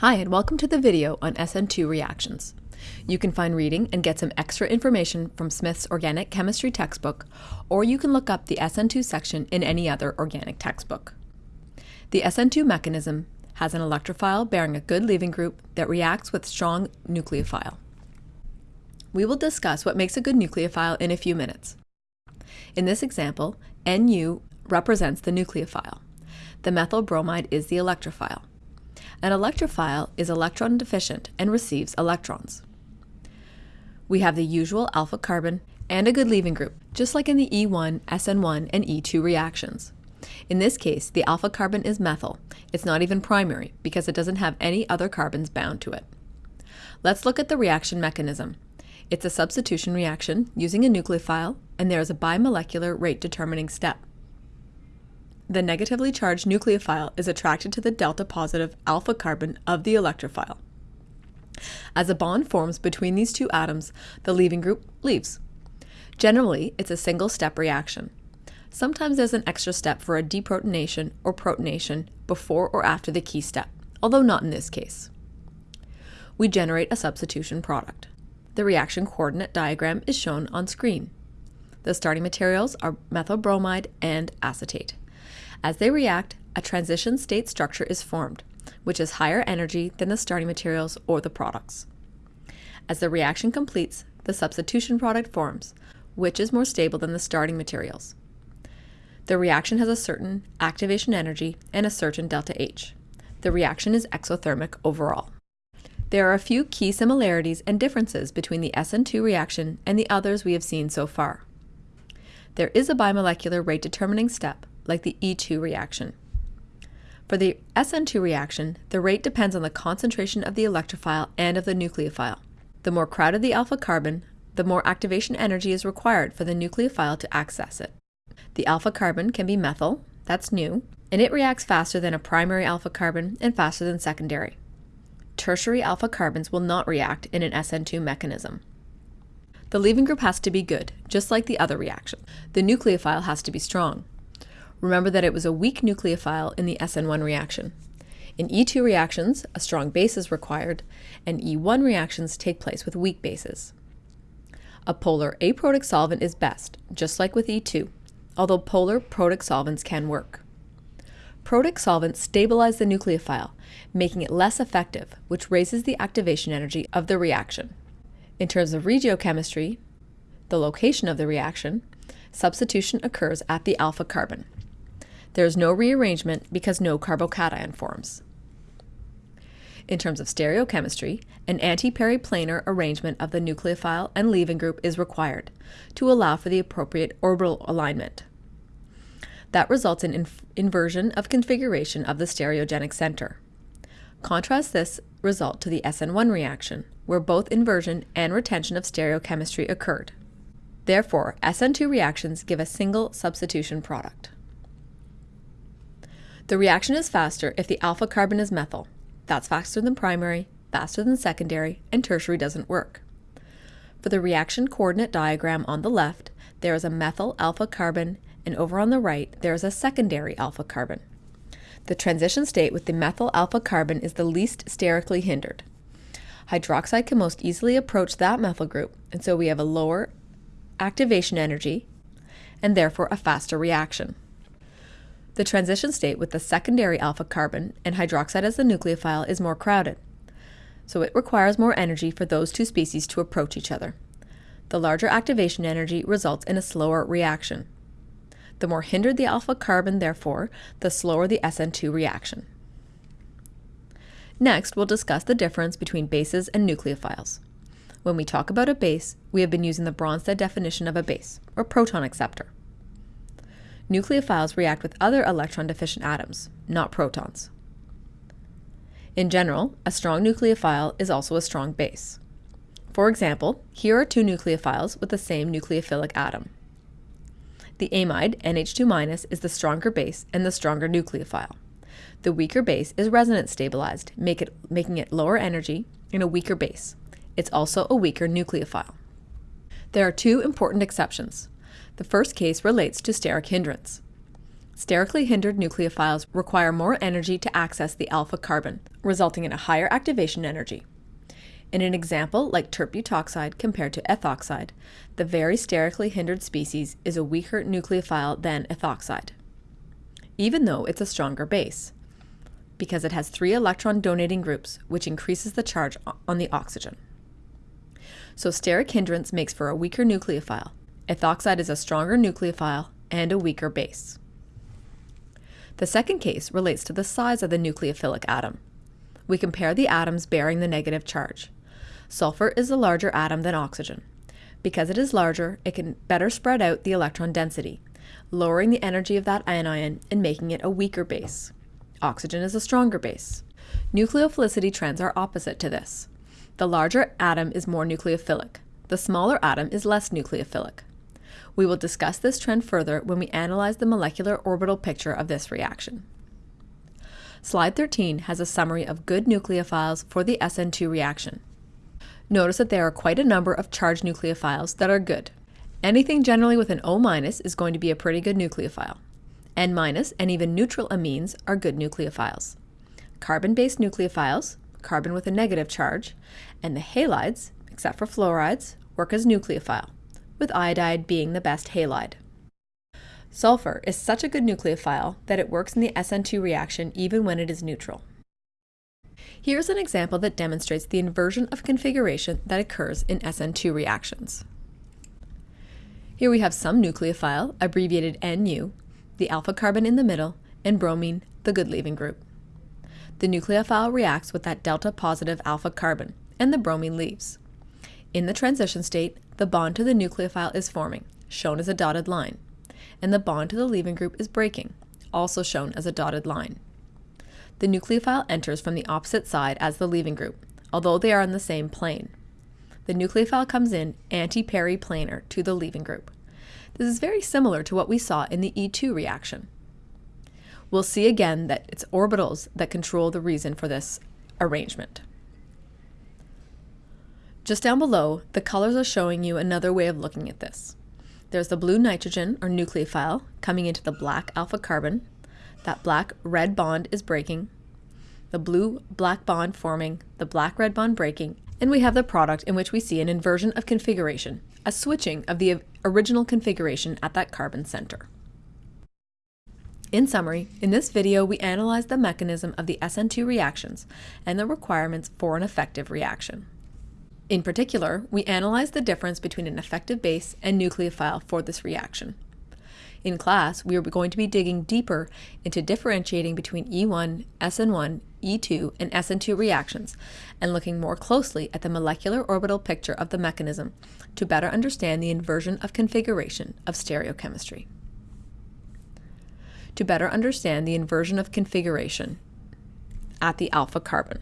Hi, and welcome to the video on SN2 reactions. You can find reading and get some extra information from Smith's Organic Chemistry textbook, or you can look up the SN2 section in any other organic textbook. The SN2 mechanism has an electrophile bearing a good leaving group that reacts with strong nucleophile. We will discuss what makes a good nucleophile in a few minutes. In this example, Nu represents the nucleophile. The methyl bromide is the electrophile. An electrophile is electron deficient and receives electrons. We have the usual alpha carbon and a good leaving group, just like in the E1, SN1, and E2 reactions. In this case, the alpha carbon is methyl. It's not even primary because it doesn't have any other carbons bound to it. Let's look at the reaction mechanism. It's a substitution reaction using a nucleophile, and there is a bimolecular rate determining step the negatively charged nucleophile is attracted to the delta positive alpha carbon of the electrophile. As a bond forms between these two atoms, the leaving group leaves. Generally, it's a single step reaction. Sometimes there's an extra step for a deprotonation or protonation before or after the key step, although not in this case. We generate a substitution product. The reaction coordinate diagram is shown on screen. The starting materials are methyl bromide and acetate. As they react, a transition state structure is formed, which is higher energy than the starting materials or the products. As the reaction completes, the substitution product forms, which is more stable than the starting materials. The reaction has a certain activation energy and a certain delta H. The reaction is exothermic overall. There are a few key similarities and differences between the SN2 reaction and the others we have seen so far. There is a bimolecular rate determining step, like the E2 reaction. For the SN2 reaction, the rate depends on the concentration of the electrophile and of the nucleophile. The more crowded the alpha carbon, the more activation energy is required for the nucleophile to access it. The alpha carbon can be methyl, that's new, and it reacts faster than a primary alpha carbon and faster than secondary. Tertiary alpha carbons will not react in an SN2 mechanism. The leaving group has to be good, just like the other reaction. The nucleophile has to be strong. Remember that it was a weak nucleophile in the SN1 reaction. In E2 reactions, a strong base is required, and E1 reactions take place with weak bases. A polar aprotic solvent is best, just like with E2, although polar protic solvents can work. Protic solvents stabilize the nucleophile, making it less effective, which raises the activation energy of the reaction. In terms of regiochemistry, the location of the reaction, substitution occurs at the alpha carbon. There is no rearrangement because no carbocation forms. In terms of stereochemistry, an anti-periplanar arrangement of the nucleophile and leaving group is required to allow for the appropriate orbital alignment. That results in inv inversion of configuration of the stereogenic center. Contrast this result to the SN1 reaction, where both inversion and retention of stereochemistry occurred. Therefore, SN2 reactions give a single substitution product. The reaction is faster if the alpha carbon is methyl. That's faster than primary, faster than secondary, and tertiary doesn't work. For the reaction coordinate diagram on the left, there is a methyl alpha carbon, and over on the right, there is a secondary alpha carbon. The transition state with the methyl alpha carbon is the least sterically hindered. Hydroxide can most easily approach that methyl group, and so we have a lower activation energy and therefore a faster reaction. The transition state with the secondary alpha carbon and hydroxide as the nucleophile is more crowded, so it requires more energy for those two species to approach each other. The larger activation energy results in a slower reaction. The more hindered the alpha carbon, therefore, the slower the SN2 reaction. Next, we'll discuss the difference between bases and nucleophiles. When we talk about a base, we have been using the Bronsted definition of a base, or proton acceptor nucleophiles react with other electron-deficient atoms, not protons. In general, a strong nucleophile is also a strong base. For example, here are two nucleophiles with the same nucleophilic atom. The amide, NH2- is the stronger base and the stronger nucleophile. The weaker base is resonance stabilized, make it, making it lower energy and a weaker base. It's also a weaker nucleophile. There are two important exceptions. The first case relates to steric hindrance. Sterically hindered nucleophiles require more energy to access the alpha carbon, resulting in a higher activation energy. In an example like tert-butoxide compared to ethoxide, the very sterically hindered species is a weaker nucleophile than ethoxide, even though it's a stronger base, because it has three electron donating groups, which increases the charge on the oxygen. So steric hindrance makes for a weaker nucleophile. Ethoxide is a stronger nucleophile and a weaker base. The second case relates to the size of the nucleophilic atom. We compare the atoms bearing the negative charge. Sulfur is a larger atom than oxygen. Because it is larger, it can better spread out the electron density, lowering the energy of that anion and making it a weaker base. Oxygen is a stronger base. Nucleophilicity trends are opposite to this. The larger atom is more nucleophilic. The smaller atom is less nucleophilic. We will discuss this trend further when we analyze the molecular orbital picture of this reaction. Slide 13 has a summary of good nucleophiles for the SN2 reaction. Notice that there are quite a number of charged nucleophiles that are good. Anything generally with an O- is going to be a pretty good nucleophile. N- and even neutral amines are good nucleophiles. Carbon-based nucleophiles, carbon with a negative charge, and the halides, except for fluorides, work as nucleophile with iodide being the best halide. Sulfur is such a good nucleophile that it works in the SN2 reaction even when it is neutral. Here's an example that demonstrates the inversion of configuration that occurs in SN2 reactions. Here we have some nucleophile, abbreviated NU, the alpha carbon in the middle, and bromine, the good leaving group. The nucleophile reacts with that delta positive alpha carbon, and the bromine leaves. In the transition state, the bond to the nucleophile is forming, shown as a dotted line, and the bond to the leaving group is breaking, also shown as a dotted line. The nucleophile enters from the opposite side as the leaving group, although they are on the same plane. The nucleophile comes in anti-periplanar to the leaving group. This is very similar to what we saw in the E2 reaction. We'll see again that it's orbitals that control the reason for this arrangement. Just down below, the colors are showing you another way of looking at this. There's the blue nitrogen or nucleophile coming into the black alpha carbon. That black red bond is breaking. The blue black bond forming, the black red bond breaking, and we have the product in which we see an inversion of configuration, a switching of the original configuration at that carbon center. In summary, in this video we analyzed the mechanism of the SN2 reactions and the requirements for an effective reaction. In particular, we analyzed the difference between an effective base and nucleophile for this reaction. In class, we are going to be digging deeper into differentiating between E1, SN1, E2, and SN2 reactions, and looking more closely at the molecular orbital picture of the mechanism to better understand the inversion of configuration of stereochemistry. To better understand the inversion of configuration at the alpha carbon.